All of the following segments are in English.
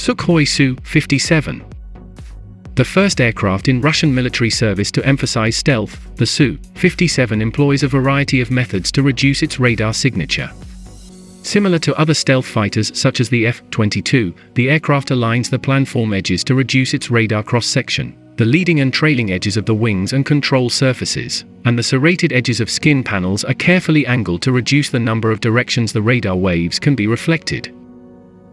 Sukhoi Su-57 The first aircraft in Russian military service to emphasize stealth, the Su-57 employs a variety of methods to reduce its radar signature. Similar to other stealth fighters such as the F-22, the aircraft aligns the planform edges to reduce its radar cross-section, the leading and trailing edges of the wings and control surfaces, and the serrated edges of skin panels are carefully angled to reduce the number of directions the radar waves can be reflected.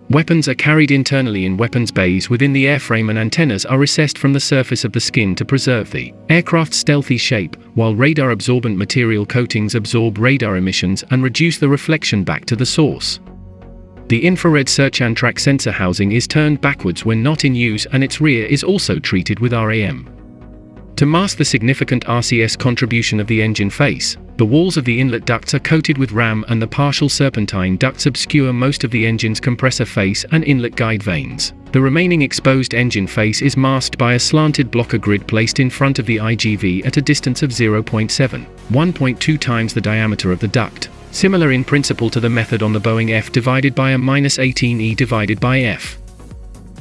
Weapons are carried internally in weapons bays within the airframe and antennas are recessed from the surface of the skin to preserve the aircraft's stealthy shape, while radar-absorbent material coatings absorb radar emissions and reduce the reflection back to the source. The infrared search and track sensor housing is turned backwards when not in use and its rear is also treated with RAM. To mask the significant RCS contribution of the engine face, the walls of the inlet ducts are coated with RAM and the partial serpentine ducts obscure most of the engine's compressor face and inlet guide vanes. The remaining exposed engine face is masked by a slanted blocker grid placed in front of the IGV at a distance of 0.7, 1.2 times the diameter of the duct, similar in principle to the method on the Boeing F divided by a minus 18E divided by F.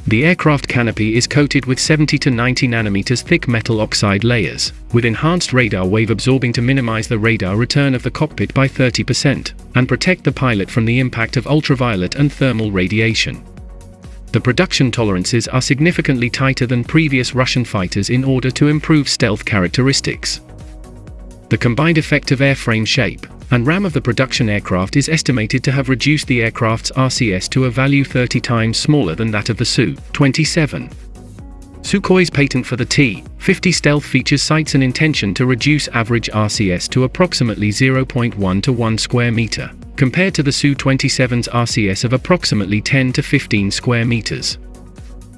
The aircraft canopy is coated with 70 to 90 nanometers thick metal oxide layers, with enhanced radar wave absorbing to minimize the radar return of the cockpit by 30%, and protect the pilot from the impact of ultraviolet and thermal radiation. The production tolerances are significantly tighter than previous Russian fighters in order to improve stealth characteristics. The combined effect of airframe shape, and RAM of the production aircraft is estimated to have reduced the aircraft's RCS to a value 30 times smaller than that of the Su-27. Sukhoi's patent for the T-50 stealth features cites an intention to reduce average RCS to approximately 0.1 to 1 square meter, compared to the Su-27's RCS of approximately 10 to 15 square meters.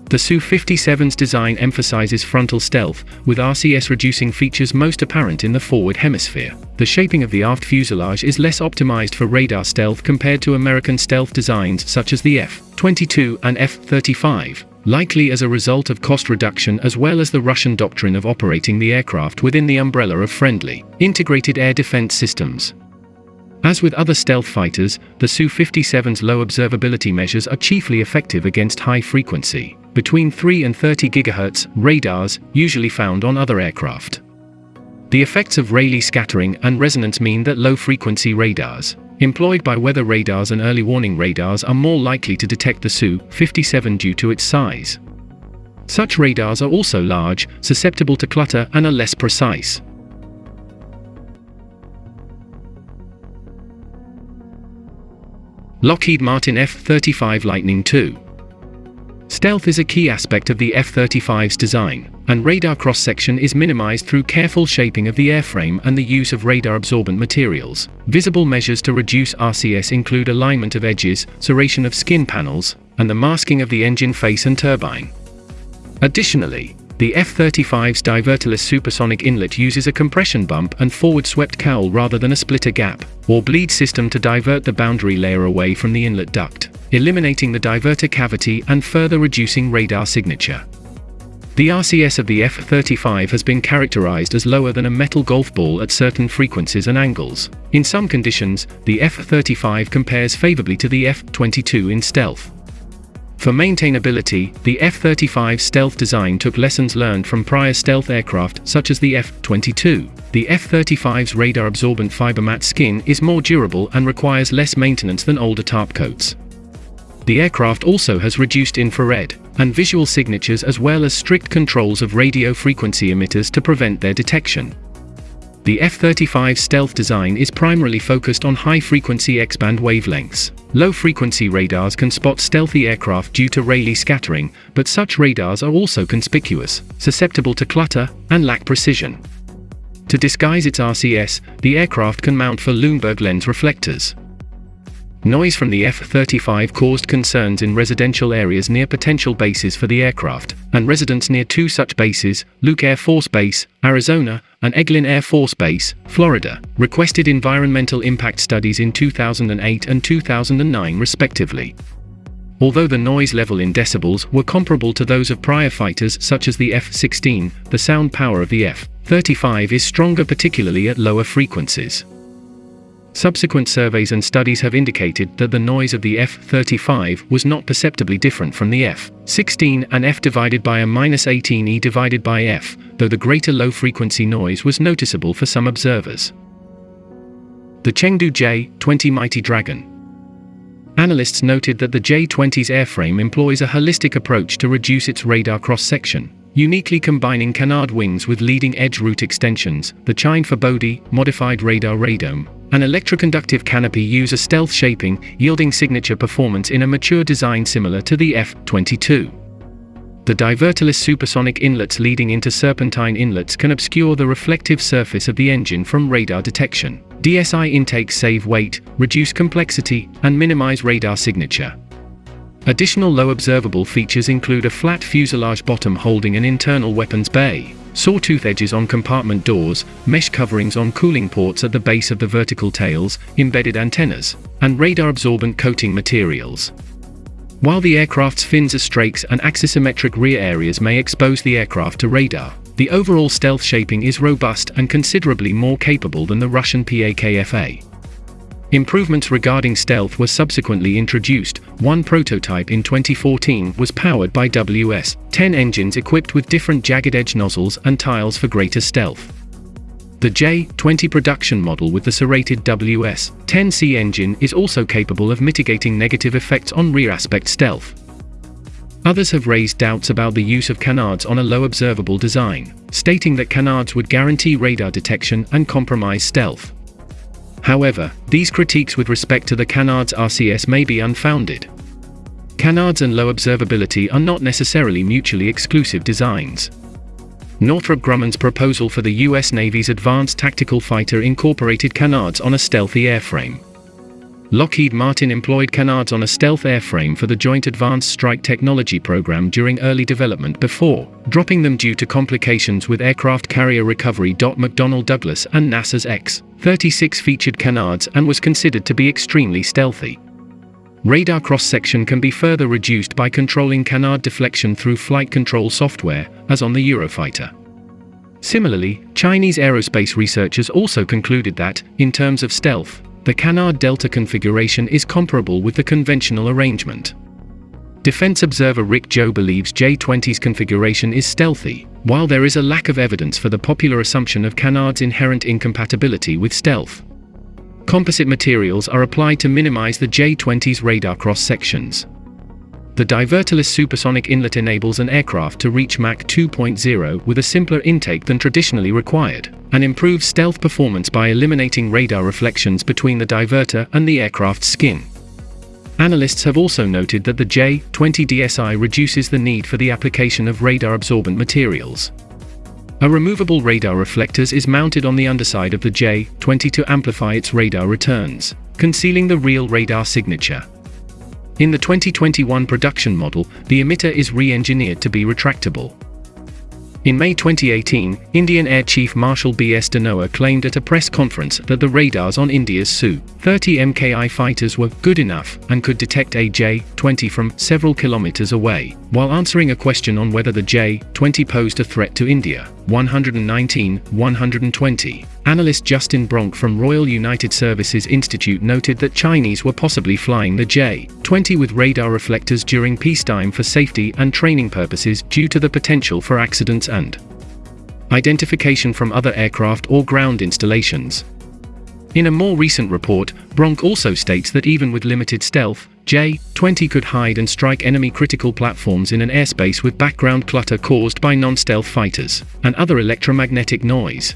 The Su-57's design emphasizes frontal stealth, with RCS reducing features most apparent in the forward hemisphere. The shaping of the aft fuselage is less optimized for radar stealth compared to American stealth designs such as the F-22 and F-35, likely as a result of cost reduction as well as the Russian doctrine of operating the aircraft within the umbrella of friendly, integrated air defense systems. As with other stealth fighters, the Su-57's low observability measures are chiefly effective against high-frequency, between 3 and 30 GHz radars, usually found on other aircraft. The effects of Rayleigh scattering and resonance mean that low-frequency radars, employed by weather radars and early warning radars are more likely to detect the Su-57 due to its size. Such radars are also large, susceptible to clutter and are less precise. Lockheed Martin F-35 Lightning II Stealth is a key aspect of the F-35's design, and radar cross-section is minimized through careful shaping of the airframe and the use of radar-absorbent materials. Visible measures to reduce RCS include alignment of edges, serration of skin panels, and the masking of the engine face and turbine. Additionally, the F-35's diverterless supersonic inlet uses a compression bump and forward-swept cowl rather than a splitter gap, or bleed system to divert the boundary layer away from the inlet duct eliminating the diverter cavity and further reducing radar signature. The RCS of the F-35 has been characterized as lower than a metal golf ball at certain frequencies and angles. In some conditions, the F-35 compares favorably to the F-22 in stealth. For maintainability, the F-35 stealth design took lessons learned from prior stealth aircraft such as the F-22. The F-35's radar-absorbent fiber mat skin is more durable and requires less maintenance than older topcoats. The aircraft also has reduced infrared and visual signatures as well as strict controls of radio frequency emitters to prevent their detection. The F-35 stealth design is primarily focused on high-frequency X-band wavelengths. Low-frequency radars can spot stealthy aircraft due to Rayleigh scattering, but such radars are also conspicuous, susceptible to clutter, and lack precision. To disguise its RCS, the aircraft can mount four Luneburg lens reflectors. Noise from the F-35 caused concerns in residential areas near potential bases for the aircraft, and residents near two such bases, Luke Air Force Base, Arizona, and Eglin Air Force Base, Florida, requested environmental impact studies in 2008 and 2009 respectively. Although the noise level in decibels were comparable to those of prior fighters such as the F-16, the sound power of the F-35 is stronger particularly at lower frequencies. Subsequent surveys and studies have indicated that the noise of the F-35 was not perceptibly different from the F-16 and F divided by a minus 18E divided by F, though the greater low-frequency noise was noticeable for some observers. The Chengdu J-20 Mighty Dragon Analysts noted that the J-20's airframe employs a holistic approach to reduce its radar cross-section, uniquely combining canard wings with leading-edge root extensions, the Chine forebody modified radar radome, an electroconductive canopy use a stealth shaping, yielding signature performance in a mature design similar to the F-22. The diverterless supersonic inlets leading into serpentine inlets can obscure the reflective surface of the engine from radar detection. DSI intakes save weight, reduce complexity, and minimize radar signature. Additional low observable features include a flat fuselage bottom holding an internal weapons bay, sawtooth edges on compartment doors, mesh coverings on cooling ports at the base of the vertical tails, embedded antennas, and radar-absorbent coating materials. While the aircraft's fins are strakes and axisymmetric rear areas may expose the aircraft to radar, the overall stealth shaping is robust and considerably more capable than the Russian PAK-FA. Improvements regarding stealth were subsequently introduced. One prototype in 2014 was powered by WS-10 engines equipped with different jagged edge nozzles and tiles for greater stealth. The J-20 production model with the serrated WS-10C engine is also capable of mitigating negative effects on rear aspect stealth. Others have raised doubts about the use of canards on a low observable design, stating that canards would guarantee radar detection and compromise stealth. However, these critiques with respect to the Canards RCS may be unfounded. Canards and low observability are not necessarily mutually exclusive designs. Northrop Grumman's proposal for the U.S. Navy's Advanced Tactical Fighter incorporated canards on a stealthy airframe. Lockheed Martin employed canards on a stealth airframe for the Joint Advanced Strike Technology program during early development before dropping them due to complications with aircraft carrier recovery. McDonnell Douglas and NASA's X-36 featured canards and was considered to be extremely stealthy. Radar cross-section can be further reduced by controlling canard deflection through flight control software, as on the Eurofighter. Similarly, Chinese aerospace researchers also concluded that, in terms of stealth, the Canard Delta configuration is comparable with the conventional arrangement. Defense observer Rick Joe believes J-20's configuration is stealthy, while there is a lack of evidence for the popular assumption of Canard's inherent incompatibility with stealth. Composite materials are applied to minimize the J-20's radar cross-sections. The diverterless supersonic inlet enables an aircraft to reach Mach 2.0 with a simpler intake than traditionally required, and improves stealth performance by eliminating radar reflections between the diverter and the aircraft's skin. Analysts have also noted that the J-20 DSI reduces the need for the application of radar-absorbent materials. A removable radar reflectors is mounted on the underside of the J-20 to amplify its radar returns, concealing the real radar signature. In the 2021 production model, the emitter is re-engineered to be retractable. In May 2018, Indian Air Chief Marshal B.S. Dhanoa claimed at a press conference that the radars on India's Su-30 MKI fighters were good enough and could detect a J-20 from several kilometers away, while answering a question on whether the J-20 posed a threat to India. 119-120. Analyst Justin Bronk from Royal United Services Institute noted that Chinese were possibly flying the J-20 with radar reflectors during peacetime for safety and training purposes due to the potential for accidents and identification from other aircraft or ground installations. In a more recent report, Bronk also states that even with limited stealth, J-20 could hide and strike enemy critical platforms in an airspace with background clutter caused by non-stealth fighters, and other electromagnetic noise.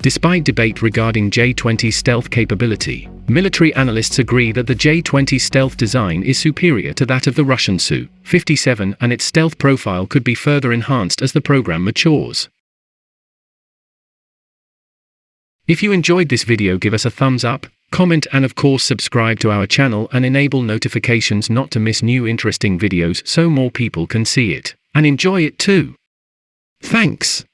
Despite debate regarding J-20's stealth capability, military analysts agree that the J-20's stealth design is superior to that of the Russian Su-57 and its stealth profile could be further enhanced as the program matures. If you enjoyed this video give us a thumbs up, comment and of course subscribe to our channel and enable notifications not to miss new interesting videos so more people can see it and enjoy it too. Thanks.